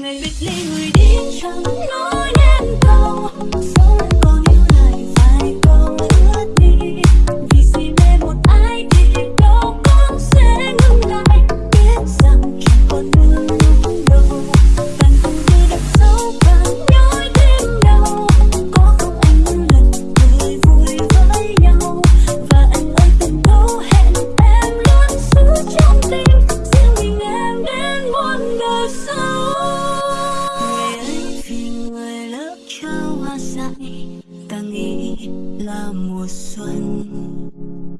ngày biệt ly người đi chẳng nói nên câu dẫu em còn yêu lại phải câu ước đi. Vì si mê một ai thì đâu con sẽ ngừng lại. Biết rằng chẳng còn như lúc đầu. Càng từng như đập sâu càng nhói thêm đau. Có không anh những lần cười vui với nhau? Và anh ơi, từng thấu hẹn em luôn giữ trong tim. Riêng mình em đến muôn đời sau. Trao ta nghĩ là mùa xuân.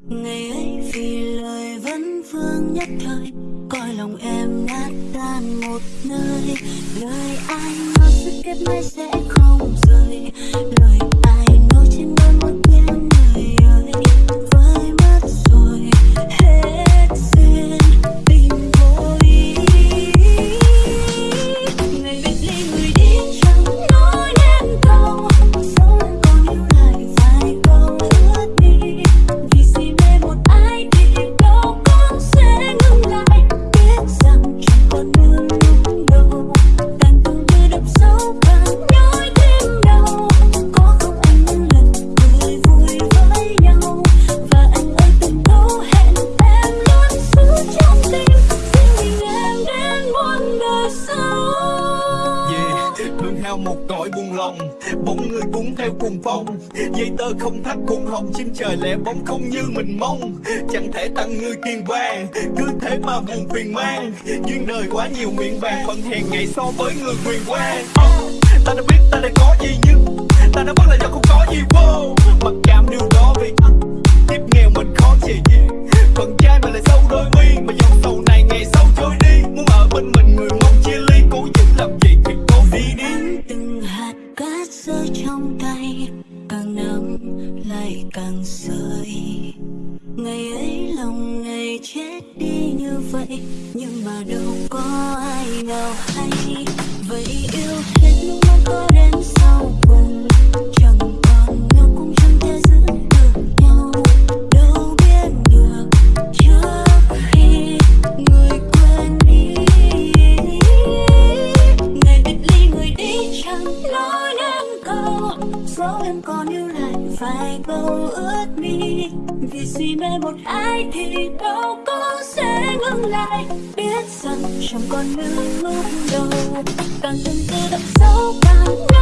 Ngày ấy vì lời vấn vương nhất thời, coi lòng em nát tan một nơi. Lời ai nói sự kết mãi sẽ không rời, lời nhau một cõi buồn lòng. Bóng người cuốn theo cuồng phong, Dây tơ không thắt cuồng hồng. Chim trời lẻ bóng không như mình mong, Chẳng thể tặng người kiên vàng Cứ thế mà buồn phiền mang, Duyên đời quá nhiều miệng vàng. Phần hèn ngày so với người quyền quan ờ, Ta đã biết ta đã có gì nhưng Ta đã mất là do không có gì. Vô Mặc cảm điều đó vì anh. Tiếp nghèo mình khó chịu phận Phần trai mà lại sâu đôi mi, Mà dòng sầu này ngày sau càng rơi ngày ấy lòng ngày chết đi như vậy, nhưng mà đâu có ai nào hay. Vậy yêu hết nước mắt có đến phải bầu câu ước vì suy mê một ai thì đâu có sẽ ngừng lại. Biết rằng chẳng còn nước lúc đầu. Càng từng tư đậm sâu càng